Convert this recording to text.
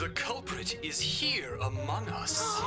The culprit is here among us.